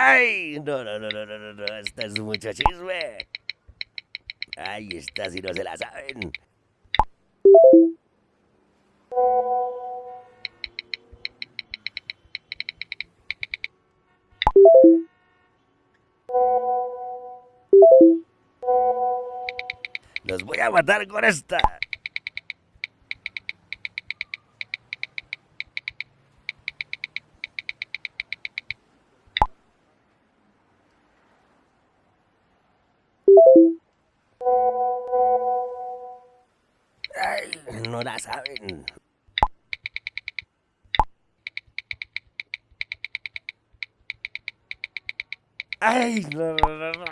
¡Ay! No, no, no, no, no, no, esto es mucho chisme. Ay, esta si no se la saben. Los voy a matar con esta. No la saben. Ay. Ay, no, no, no.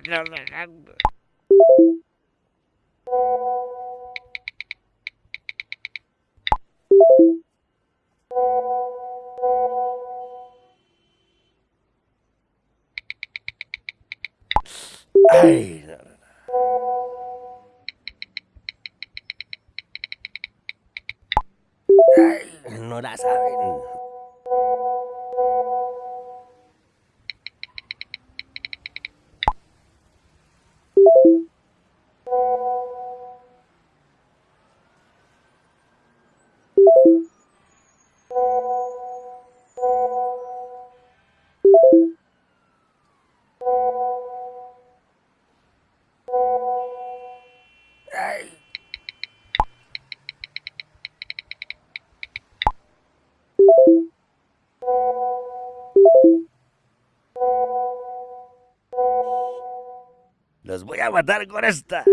No la saben. Los voy a matar con esta.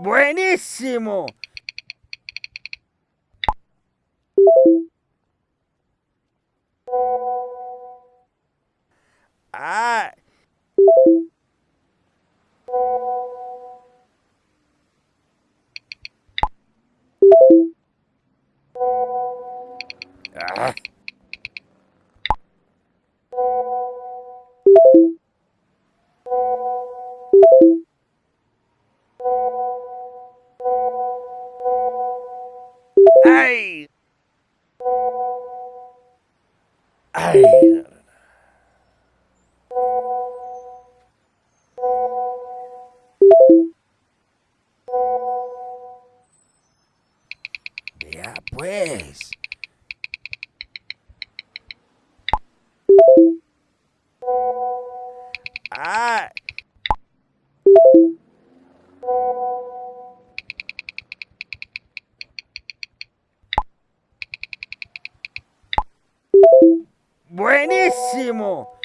¡Buenísimo! Ah. Ah. ¡Ay! Vea pues. ¡Buenísimo!